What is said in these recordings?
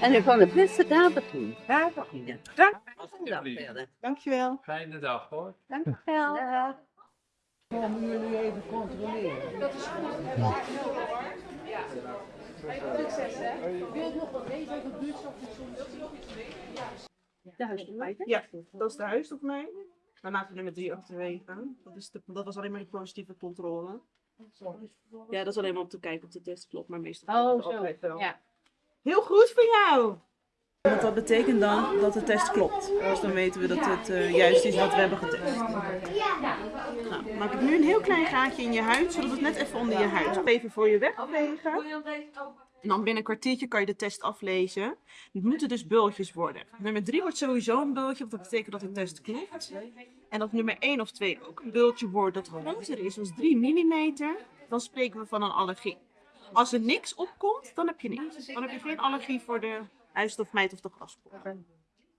En ik van de beste dames doen. Daar beginnen. Dank. Dag verder. Dankjewel. Fijne dag hoor. Dankjewel. Komen jullie even controleren? Dat is De huisdoelmeter? Ja, dat is de huisdokmijn. Dan laten we nummer 3 achterwege. Dat, is de, dat was alleen maar de positieve controle. Ja, dat is alleen maar om te kijken of de test klopt, maar meestal Oh, zo. altijd wel. Ja. Heel goed voor jou! Want dat betekent dan dat de test klopt. Dus dan weten we dat het eh, juist is wat we hebben getest. Nou, maak ik nu een heel klein gaatje in je huid, zodat het net even onder je huid. Even voor je wegvegen. En dan binnen een kwartiertje kan je de test aflezen. Het moeten dus bultjes worden. Nummer 3 wordt sowieso een bultje, want dat betekent dat de test klopt. En dat nummer 1 of 2 ook een bultje wordt dat groter is dan 3 mm, dan spreken we van een allergie. Als er niks opkomt, dan heb je niks. Dan heb je geen allergie voor de huisstofmijt of de graspop.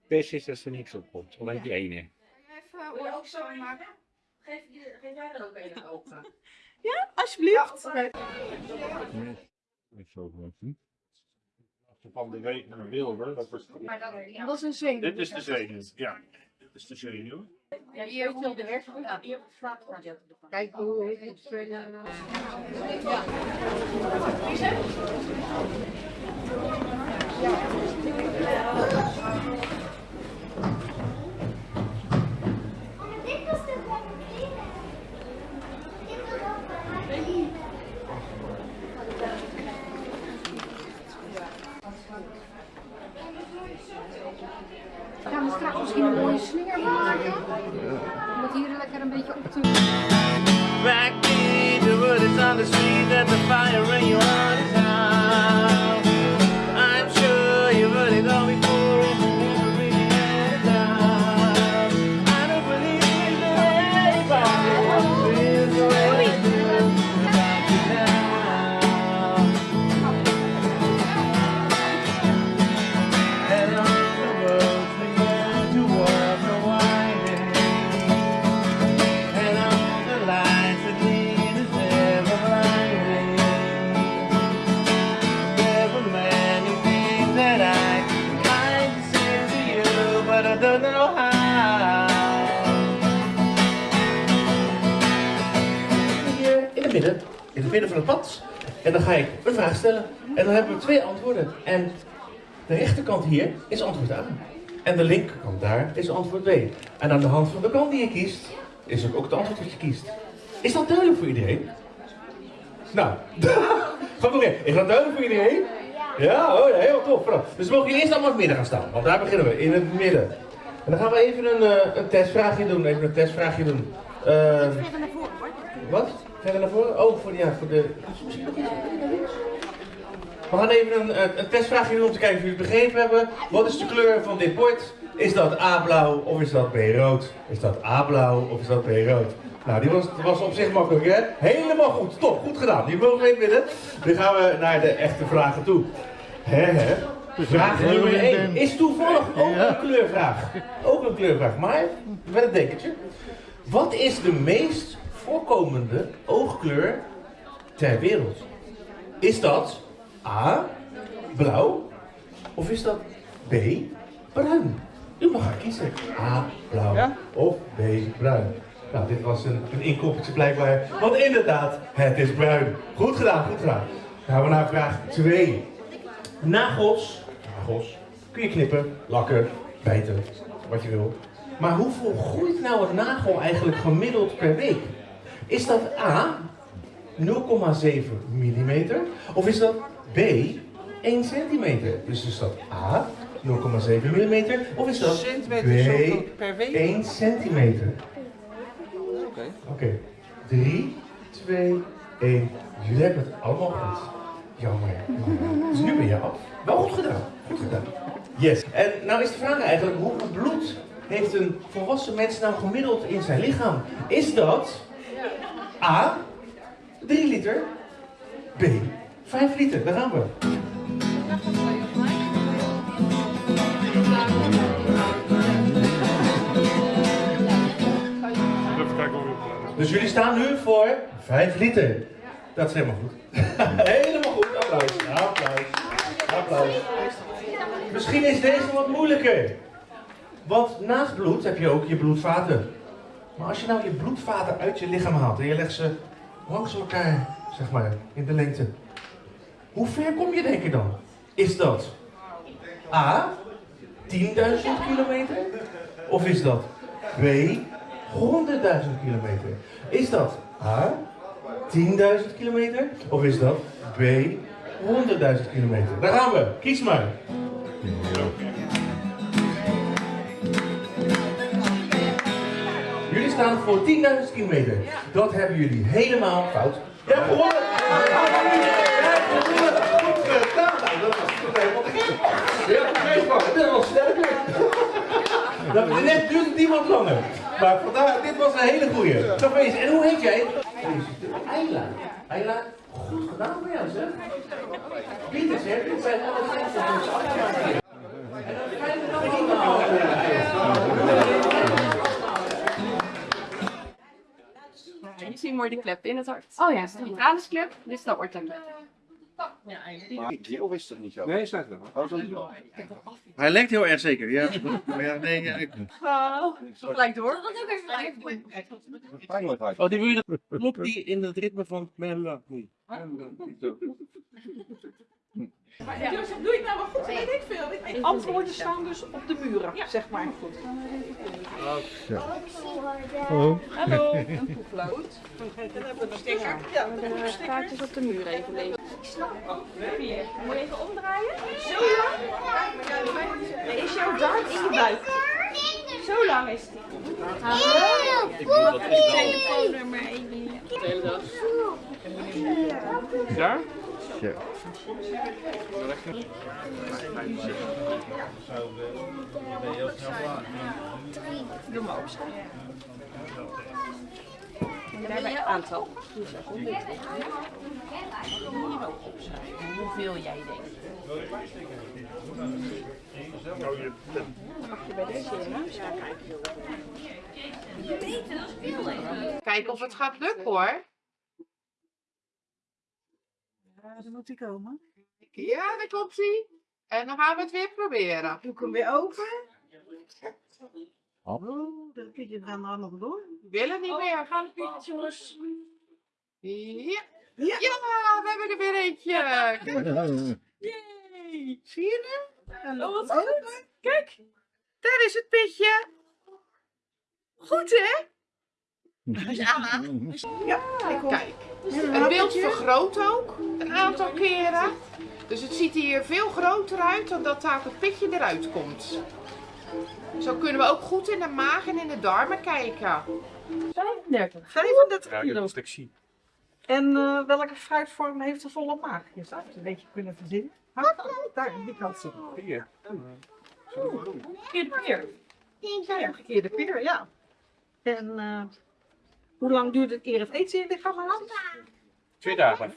Best is dat er niks op komt, alleen die ene. Even ook schoonmaken. Geef, geef jij er ook een open? Alsjeblieft. Van de week naar Wilber. Dat was... Dat is een zenuw. Dit is de zenuw, ja. Dit is de zenuw. Ja, hier hij de hersenen. Ja, hier Kijk hoe heet het. Ja. Dit was de beginning. Dit was ook de beginning. Gaan we straks misschien een mooie slinger maken? Om het hier lekker een beetje op te... Back in the wood is on the street and the fire in your heart is out. Midden, in het midden van het pad. En dan ga ik een vraag stellen. En dan hebben we twee antwoorden. En de rechterkant hier is antwoord A. En de linkerkant daar is antwoord B. En aan de hand van de kant die je kiest, is ook het antwoord dat je kiest. Is dat duidelijk voor iedereen? Nou, ga nog even. Is dat duidelijk voor iedereen? Ja, oh, ja heel tof. Dus we mogen hier eerst allemaal in het midden gaan staan, want daar beginnen we, in het midden. En dan gaan we even een, eh, een testvraagje doen, even een testvraagje doen. Eh, wat? Verder naar voren? Oh, voor, de- ja, voor de... Misschien nog iets naar links? We gaan even een, een, testvraagje doen om te kijken of jullie het begrepen hebben. Wat is de kleur van dit bord? Is dat A blauw of is dat B rood? Is dat A blauw of is dat B rood? Nou, die was, was op zich makkelijk, hè? Helemaal goed. Top, goed gedaan. Die mogen we midden. Nu gaan we naar de echte vragen toe. Hè, hè? Vraag nummer 1 is toevallig ook een kleurvraag. Ook een kleurvraag, maar met een dekentje. Wat is de meest voorkomende oogkleur ter wereld? Is dat A, blauw, of is dat B, bruin? U mag gaan kiezen. A, blauw of B, bruin. Nou, dit was een, een inkoppertje blijkbaar. Want inderdaad, het is bruin. Goed gedaan, goed gedaan. Dan gaan we naar vraag 2. Nagels, nagels, kun je knippen, lakken, bijten, wat je wil. Maar hoeveel groeit nou een nagel eigenlijk gemiddeld per week? Is dat A, 0,7 mm? Of is dat B, 1 centimeter? Dus is dat A, 0,7 mm? Of is dat Centimeter B, per week? 1 centimeter? Oké. Oké, 3, 2, 1. Jullie hebben het allemaal goed. Jammer. jammer. Dus nu ben je af. Wel goed gedaan. Goed gedaan. Yes. En nou is de vraag eigenlijk, hoeveel bloed heeft een volwassen mens nou gemiddeld in zijn lichaam? Is dat A, 3 liter, B, 5 liter? Daar gaan we. Dus jullie staan nu voor 5 liter. Dat is helemaal goed. helemaal goed. Applaus. Applaus. Applaus. Misschien is deze wat moeilijker. Want naast bloed heb je ook je bloedvaten. Maar als je nou je bloedvaten uit je lichaam haalt en je legt ze langs elkaar, zeg maar, in de lengte. Hoe ver kom je denk je dan? Is dat A, 10.000 kilometer? Of is dat B, 100.000 kilometer? Is dat A, 10.000 kilometer? Of is dat B, 100.000 kilometer? Daar gaan we. Kies maar. Staan voor 10.000 kilometer. Dat hebben jullie helemaal fout. Hebt gewonnen! Hebt gewonnen! Goed gedaan! Nou, dat was toch helemaal te gek. Meegepakt. Dit was sterker. Dat net duurt het iemand langer. Maar vandaar, dit was een hele goeie. Gefeliciteerd. En hoe heet jij? Ayla. Ayla, goed gedaan voor jou, zeg. Pieter, zeg. Dit zijn alle mensen die Mooi de klep in het hart. Oh ja, De tranisklep, dit is de ortaklep. Of is dat niet zo? Nee, wel. Oh, dat is wel. Hij lijkt heel erg zeker, ja. Maar ja, nee, ja, ik... Gelijk door. Pijnlijkheid. Oh, die wil je klopt die in het ritme van Jozef, doe je het nou wel goed? Weet ik veel. Antwoorden staan dus op de muren, zeg maar. Goed. Hallo, een poeflood. Dan hebben we een sticker. Ja, de kaartjes op de muur even lezen. Moet je even omdraaien? Zo lang? Is jouw darm in je buik? Zo lang is die. Telefoonnummer even. Daar? Doe maar opschrijven. En daarbij het aantal. Hier ook opschrijven hoeveel jij denkt. Mag je bij deze in huis gaan kijken? Kijken of het gaat lukken hoor. Ja, dan moet die komen. Ja, daar komt hij. En dan gaan we het weer proberen. Doe ik hem weer open. Oh, dat kun je gaan er nog door. We willen niet meer. Gaan de pietjes jongens. Ja. Ja. we hebben er weer eentje. Yay. Zie je hem? Oh, wat goed. Kijk, daar is het pitje. Goed hè? Ja. Ja, Kijk, het beeld vergroot ook een aantal keren. Dus het ziet hier veel groter uit dan dat daar het pitje eruit komt. Zo kunnen we ook goed in de maag en in de darmen kijken. 35. 35 Ja, kilo. dat is zie. En eh, welke fruitvorm heeft de volle maag? Je zou het een beetje kunnen verzinnen. Ha, Daar, die kant zit. Hier. Keer de peer. Ja, gekeerde peer, ja. En eh, hoe lang duurt het eer het eten in je lichaam aan? Twee dagen.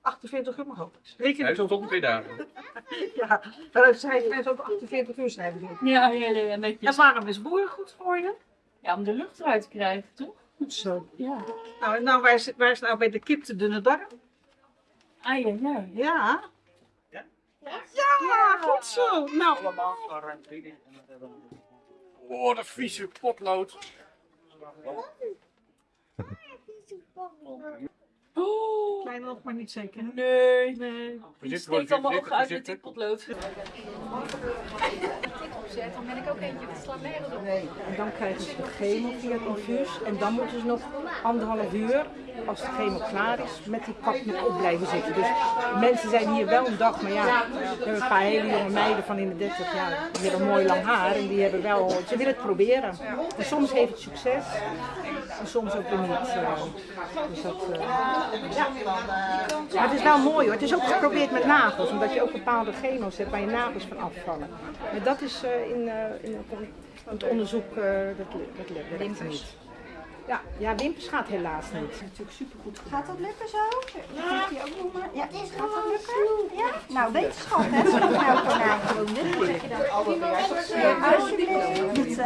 48 uur maar ook. Reken Hij is tot twee dagen. Ja, daaruit zijn mensen ook 48 uur snijden. doen. Ja, ja, ja, En netjes. waarom is boeren goed voor je? Ja, om de lucht eruit te krijgen, toch? Goed zo. Ja. Nou, en nou waar, is, waar is nou bij de kip de dunne darm? Ah, ja, ja. Ja. Ja, goed zo. Nou, Oh, de vieze potlood. Oh, kleine nog maar niet zeker. nee. Nee. Voor steekt allemaal uit met die potlood. Dan ben ik ook eentje slaapmiddel doen. Nee, en dan krijgen ze de chemo via het infuus. En dan moeten ze nog anderhalf uur, als de chemo klaar is, met die kap nog op blijven zitten. Dus mensen zijn hier wel een dag, maar ja, we hebben een paar hele jonge meiden van in de 30 jaar. Die hebben mooi lang haar en die hebben wel, ze willen het proberen. En soms heeft het succes en soms ook weer niet. eh. Dus dat, eh, ja. Maar het is wel mooi hoor. Het is ook geprobeerd met nagels, omdat je ook bepaalde chemo's hebt waar je nagels van afvallen. Maar dat is eh, in, eh, in het on- het onderzoek, eh, dat, dat, dat werkt niet. Ja, ja, wimpers gaat helaas niet. Dat is natuurlijk supergoed gedaan. Gaat dat lukken zo? Ja. Die ook noemen? Ja, gaat dat lukken? Ja? Nou, wetenschap, hè? Nou, konijntje. Alsjeblieft.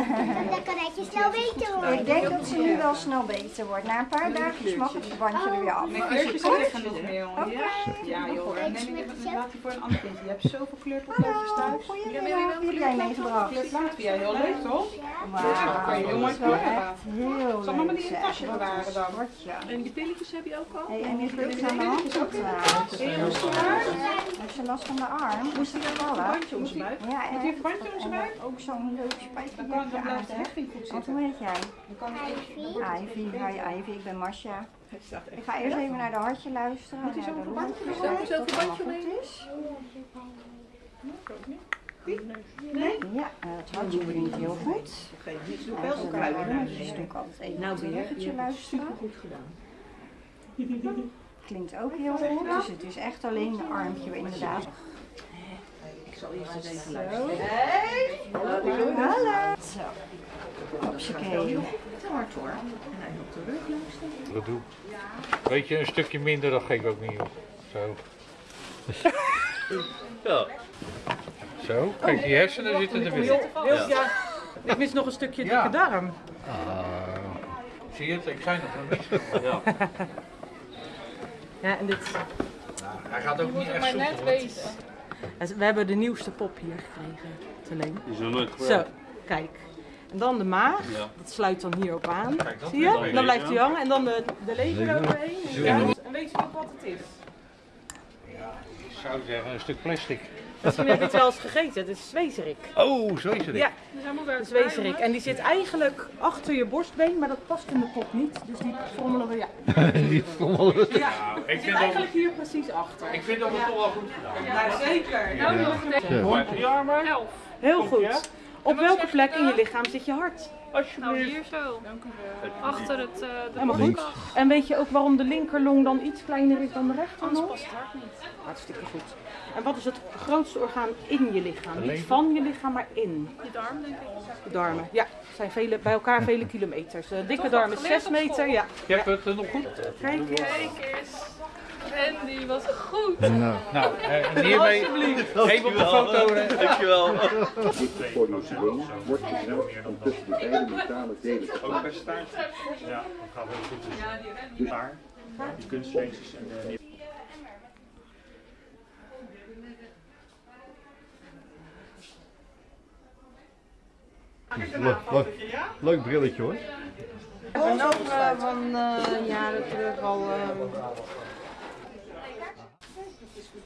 Dan kan het je snel beter worden. Ik denk dat ze nu wel snel beter wordt. Na een paar dagjes mag het verbandje er weer af. Kleurtjes liggen nog meer, jongen. Ja, ja joh. Neem ik even, laat voor een ander kindje. Je hebt zoveel kleurpotloodjes thuis. Goedemiddag, heb jij meegebracht? Kleurplaat vind jij heel leuk, toch? Wauw, kan je heel mooi dat is wel kleuren. echt heel leuk, die in tasje bewaren dan? Ja. En die pilletjes heb je ook al? Hey, en die drugs aan de hand ook hem zwaar? Heeft ze last van de arm? Moest hij dat vallen? verbandje om zijn buik? Ja, Heeft hij een verbandje om zijn en buik? Ook zo'n leuk spijtje. Dan kan dan blijft de hechting goed Wat zitten. hoe heet jij? Kan Ivy. Hi Ivy, ik ben Masha. Ik ga eerst even naar de hartje luisteren. Moet hij zo'n verbandje zo'n dat het verbandje allemaal is. Ja, eh, het hartje heel goed. Wel de zo'n kruiden doe ik altijd Nou weer, luisteren. supergoed gedaan. Klinkt ook heel goed, dus het is echt alleen een armpje inderdaad. Ik zal eerst eens even luisteren. Hallo. Zo. Hopsakee. Te hard hoor. En hij op de rug luisteren. Dat doe. Weet je, een stukje minder, dat geef ik ook niet op. Zo. Ja. Zo, kijk, die hersenen zitten er weer. Ja. Ik mis nog een stukje Ja. dikke darm. Ah. Zie je het? Ik zei nog een mis. Ja. Ja, en dit, Hij gaat ook niet echt soepel. we hebben de nieuwste pop hier gekregen. Te leen. Die is nog nooit Zo, kijk. En dan de maag, Ja. dat sluit dan hierop aan. Kijk, Zie je? Dan blijft hij hangen en dan de, de lever. Ja. En weet je ook wat het is? Ik zou zeggen, een stuk plastic. Misschien heb je het wel eens gegeten, het is zwezerik. Oh, zo is het. Ja, de zwezerik. En die zit eigenlijk achter je borstbeen, maar dat past in de pop niet. Dus die frommelen we, ja. Die frommelen. Ja, ik het zit dat- eigenlijk hier precies achter. Ik vind dat we toch wel goed gedaan. Ja, zeker. Ja. Nou, nog Ja. Ja, maar elf. Heel goed. Op welke plek in je lichaam zit je hart? Nou, hier zo. Achter het, eh de Helemaal goed. bovenkant. En weet je ook waarom de linkerlong dan iets kleiner is dan de Anders rechterlong? past het hart niet. Hartstikke goed. En wat is het grootste orgaan in je lichaam? De Niet van je lichaam, maar in. Je darm, denk ik. De darmen. Ja, het zijn vele, bij elkaar vele kilometers. De dikke darm is geleerd 6 op school. meter. Ja. Je hebt het eh, nog goed. Kijk eens. Eens. Randy, wat goed. Nou, eh, hiermee even op de foto. Dankjewel. Voor Noceleen wordt gezegd om tussen de beide metalen delen te Ook percentage? Ja, dat gaat heel goed. Dus daar, die kunstfeestjes en de Leuk, leuk, leuk brilletje hoor. Ik ben ook eh, van eh, jaren terug al.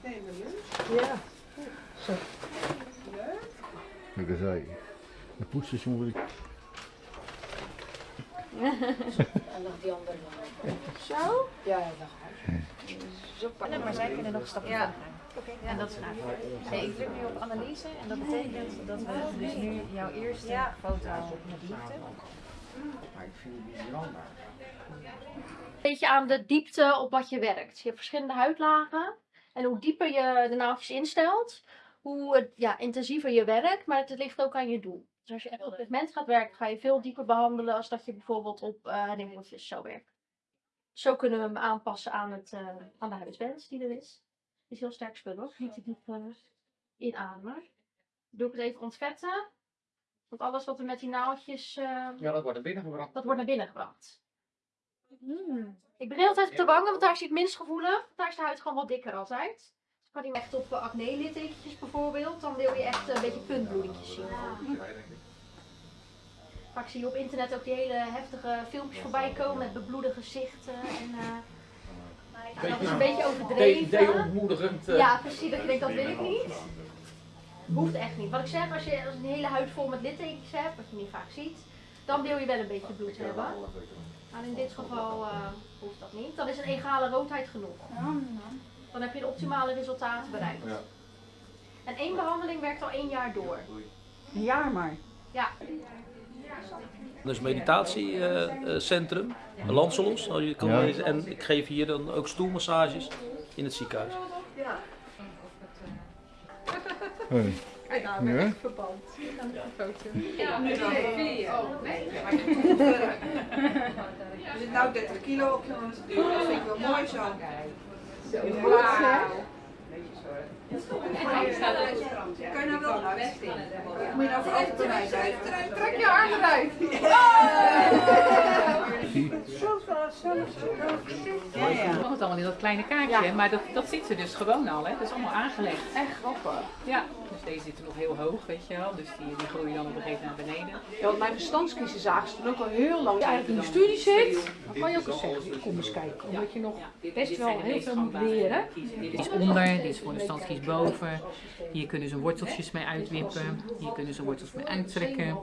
Ehm, Ja. Zo. Kijk eens, hé. De poetsstation wil ik. En nog die andere. Zo? Ja, ja, dat Nee, maar zij kunnen nog een stapje Ja. verder gaan. En dat is nou. Nee, ik druk nu op analyse en dat betekent dat we dus nu jouw eerste foto met liefde. Een beetje aan de diepte op wat je werkt. Je hebt verschillende huidlagen. En hoe dieper je de naaldjes instelt, hoe het, ja, intensiever je werkt. Maar het ligt ook aan je doel. Dus als je echt op pigment gaat werken, ga je veel dieper behandelen als dat je bijvoorbeeld op uh, zou werken. Zo kunnen we hem aanpassen aan, het, uh, aan de huidwens die er is. Het is heel sterk spul hoor. Niet te diep uh, inademen. Doe ik het even ontvetten. Want alles wat er met die naaldjes... Uh, Ja, dat wordt er binnen gebracht. dat wordt naar binnen gebracht. Mm. Ik begin altijd op de wangen, want daar is hij het minst gevoelig. Daar is de huid gewoon wat dikker altijd. Dus kan hij echt op acne littekentjes bijvoorbeeld, dan wil je echt een beetje puntbloedingjes zien. Vaak zie je op internet ook die hele heftige filmpjes voorbij komen met bebloede gezichten. En, uh, dat is een beetje overdreven. De-ontmoedigend. Uh... Ja, precies. Dat je denkt, dat wil ik niet. Hoeft echt niet. Wat ik zeg, als je als een hele huid vol met littekentjes hebt, wat je niet vaak ziet, dan wil je wel een beetje bloed hebben. Maar in dit geval uh, hoeft dat niet. Dan is een egale roodheid genoeg. Dan heb je de optimale resultaten bereikt. En één behandeling werkt al één jaar door. Een jaar maar? Ja. Dus meditatiecentrum, uh, uh, Lancelos, als je kan ja. lezen. En ik geef hier dan ook stoelmassages in het ziekenhuis. Ja. Hey. En nou Ja? echt verband. Foto. Ja, nu dan. vier. Oh, nee. Er zit nou 30 kilo op, jongens. Dat vind ik wel mooi zo. Wauw. Kan je nou wel Moet je nou voor altijd bij mij zijn? Trek je arm eruit. Je mag het allemaal in dat kleine kaartje, maar dat, dat zit er dus gewoon al, hè? Dat is allemaal aangelegd. Echt grappig. Ja, dus deze zitten nog heel hoog, weet je wel. Dus die, die groeien dan op een gegeven moment naar beneden. Ja, want mijn verstandskiezen zagen ze ook al heel lang. Als je eigenlijk in de studie zit, dan kan je ook eens zeggen, kom eens kijken. Omdat je nog best wel heel veel moet leren. Dit is onder, dit is voor de standskies boven. Hier kunnen ze worteltjes mee uitwippen. Hier kunnen ze wortels mee uittrekken.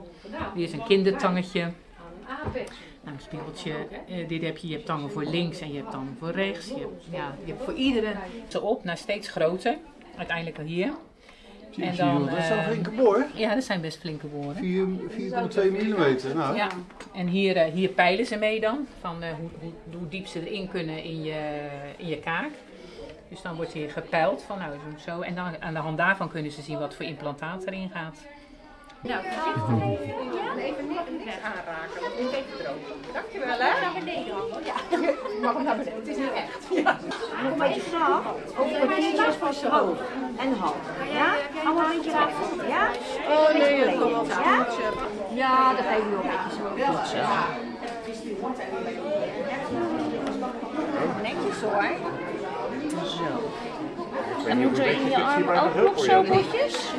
Hier is een kindertangetje. Nou, een spiegeltje. Eh, dit heb je, je hebt tangen voor links en je hebt tangen voor rechts. Je hebt, ja, je hebt voor iedere zo op naar steeds groter. Uiteindelijk al hier. Je wel, dat zijn eh, flinke boren. Ja, dat zijn best flinke boren. 4,2 mm. Nou, Ja, en hier, eh, hier peilen ze mee dan, van eh, hoe, hoe, hoe diep ze erin kunnen in je, in je kaak. Dus dan wordt hier gepeild van nou zo, zo. En dan aan de hand daarvan kunnen ze zien wat voor implantaat erin gaat. Nou, voorzichtig even niks aanraken, want is even droog. Dankjewel, hè? Naar beneden Ja. Je mag hem naar beneden, het is niet echt. Ja. Nog een beetje vanaf. Over de knietjes van je hoofd. En hand. Ja? Allemaal een beetje raar. Ja? Oh nee, Een dat beetje kan wel Ja? Ja, dat geef je wel een beetje zo. Zo. Netjes hoor. Zo. En moeten we in je arm ook nog zo botjes?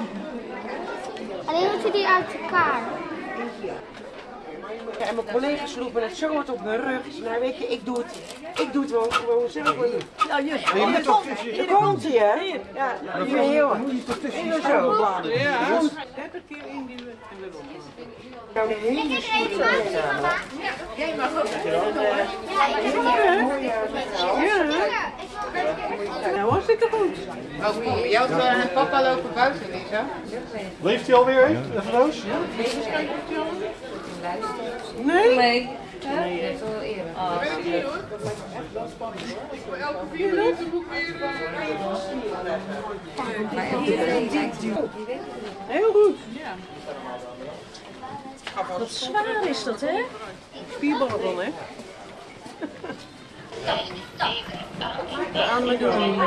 Alleen moet je die uit elkaar. Ja, en mijn collega's sloepen het zo hard op mijn rug. Nou weet je, ik doe het, ik doe het wel gewoon zelf. Ja, je, je hier toch komt- hier komt hij, hè? Ja, hier heel moet je toch tussen je Heel schouderbladen. Ja. Ja. Komt. 30 keer induwen en weer los. Nou, de hele stoet zo gedaan. Jij mag ook. Ja, hartstikke goed. Oh, je had uh, papa lopen buiten, Lisa. Leeft hij alweer? Even Roos? Nee? Nee. Nee. Dat is wel eerder. Ah, Weet je hoor. Elke vier minuten moet ik weer... Heel goed. Wat zwaar is dat, hè? Spierballen dan, hè? Aan met doen.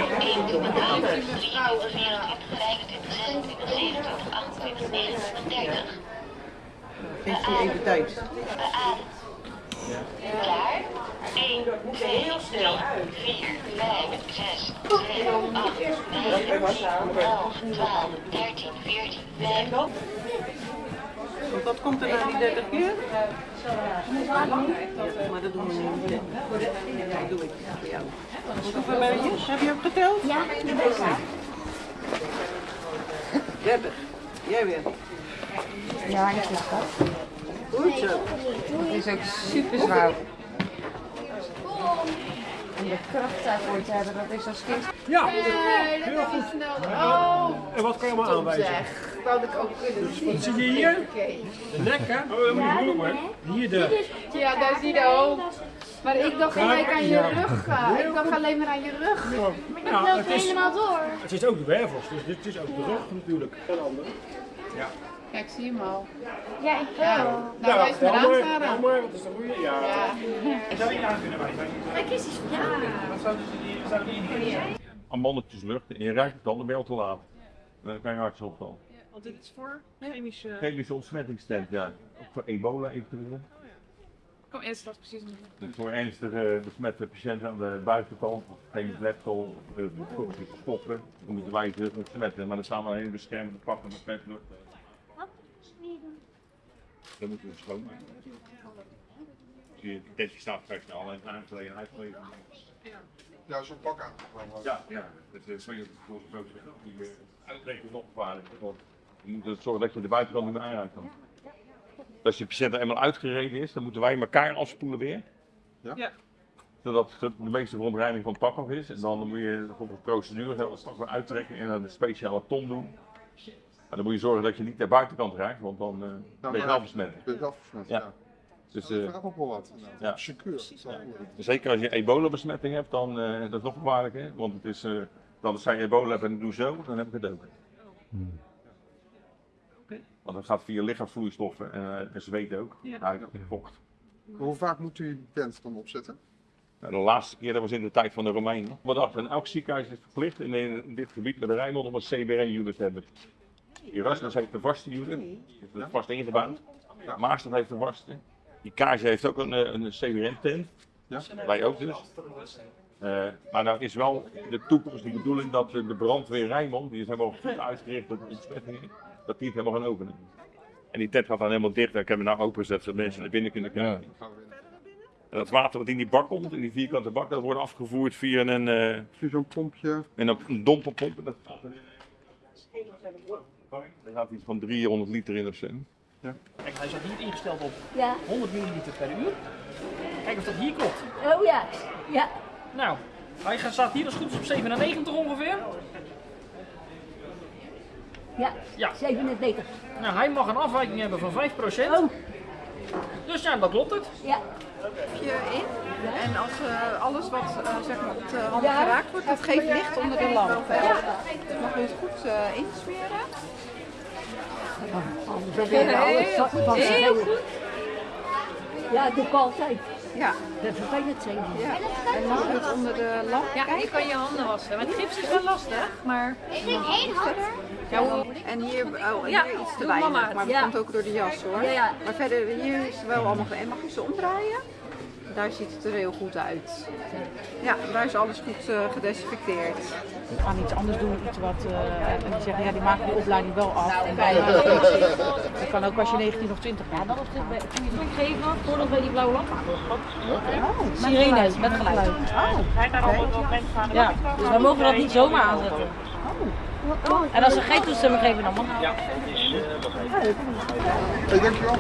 Heeft u even tijd? Klaar? 1, 2, 3, 4, 5, 6, 7, 8, 9, 10, 11, 12, 13, 14, 15. Want wat komt er na die 30 keer? Ja, maar dat doen we niet. Dat doe ik voor jou. Hoeveel ben je? Heb je ook geteld? Ja, klaar. 30. Jij weer. Ja, ik lag dat. Goed zo. Het is ook super zwaar. En de kracht daarvoor te hebben, dat is als kind. Ja, heel goed. Oh, En wat kan je allemaal aanwijzen? zeg. Wou ik ook kunnen zien. Wat zie je hier? De nek, hè? Oh, dat moet je goed hoor. Hier de... Ja, daar zie je de hoofd. Maar ik dacht gelijk aan je rug. Ik dacht alleen maar aan je rug. Maar dat loopt helemaal door. Het is ook de wervels, dus dit is ook de rug natuurlijk. En andere. Ja. Ja, ik zie hem al. Ja, ik Ja. wel. Nou, wijs maar aan, Sarah. Elmer, wat is de goede? Ja. Zou je aan kunnen wijzen? Kijk eens, ja. Wat zouden ze die, zouden die in Amannetjes lucht en je ruikt het dan, dan ben je al te laat. Dan kan je hartstikke opvallen. Want dit is voor chemische... Chemische ontsmettingstent, ja. Ook voor ebola eventueel. Kom eerst wat precies doen. Dus voor ernstige besmette patiënten aan de buitenkant, geen leptol, uh, stoppen, dan moeten wij ze besmetten. Maar dan staan we een hele beschermende pakken met petlucht. Dan moeten we schoonmaken. Dus je tentje staat straks al en aangelegen uitgeleverd. Ja, zo'n pak aan. Ja, ja. Dat is voor je voor zo'n die uh, uitrekenen opgevaardigd. Want je moet zorgen dat je de buitenkant niet meer aanraakt. dan. Als je patiënt er eenmaal uitgereden is, dan moeten wij elkaar afspoelen weer. Ja. Zodat het de meeste verontreiniging van het pak af is. En dan moet je volgens de procedure dat straks weer uittrekken en dan een speciale ton doen. Maar dan moet je zorgen dat je niet de buitenkant raakt, want dan eh, ben je wel besmet. Ben je wel besmet, ja. Dus, Dat eh, vraagt ook wel wat. ja. Secuur. Ja. Zeker als je ebola-besmetting hebt, dan eh, dat is nog gevaarlijker. Want het is, eh, dan als zij ebola hebben en doe zo, dan heb ik het ook. Want dat gaat via lichaamsvloeistoffen en, eh, en zweet ook. Ja. Huid en vocht. Hoe vaak moet u die tent dan opzetten? Nou, de laatste keer, dat was in de tijd van de Romeinen. We dachten, elk ziekenhuis is verplicht in, in dit gebied met de Rijnmond om een CBR-unit te hebben. Erasmus heeft een heeft het vast ingebouwd. Maastad heeft een vaste. Die Kaarse heeft ook een, eh, een CBR-tent. Wij ook dus. Eh, maar nou is wel de toekomst de bedoeling dat de brandweer Rijnmond, die is helemaal goed uitgericht op ontsmettingen, dat die het helemaal gaan openen. En die tent gaat dan helemaal dicht. Ik heb hem nou opengezet zodat mensen naar binnen kunnen kijken. En dat water wat in die bak komt, in die vierkante bak, dat wordt afgevoerd via een... eh zo'n pompje. En een, een dompelpomp. en Dat gaat er gaat iets van 300 liter in of zo. Kijk, hij staat hier ingesteld op Ja. 100 milliliter per uur. Kijk of dat hier klopt. Oh ja, ja. Nou, hij gaat- staat hier als goed is op 97 ongeveer. Ja, Ja. 97. Nou, hij mag een afwijking hebben van 5%. Dus ja, dan klopt het. Ja. je in. En als eh, alles wat eh, zeg maar op de hand Ja. geraakt wordt, dat geeft licht onder de lamp. hè. Dus mag je het goed eh insmeren. Anders heb je alles van Heel goed. Ja, dat doe ik altijd. Ja. Dat vervelend zijn. Ja. En mag je het onder de lamp Ja, je kan je handen wassen. Met gips is wel lastig, maar... verder. Ja, hoe- en hier, oh, en Ja, hier iets te weinig, maar dat Ja. komt ook door de jas hoor. Ja, ja. Maar verder, hier is het wel allemaal... En mag je ze omdraaien? Daar ziet het er heel goed uit. Ja, daar is alles goed eh, gedesinfecteerd. We gaan iets anders doen, iets wat, eh, en die zeggen ja, die maken die opleiding wel af. En wij, Ja. dat kan ook als je 19 of 20 bent. Ja, dan kun je druk geven voordat wij die blauwe lamp aan. Oh, Sirenes met geluid. Oh, Ja, Dus wij mogen dat niet zomaar aanzetten. En als ze geen toestemming geven, dan mag Ja, het. dat is, eh, dat Hey, dankjewel.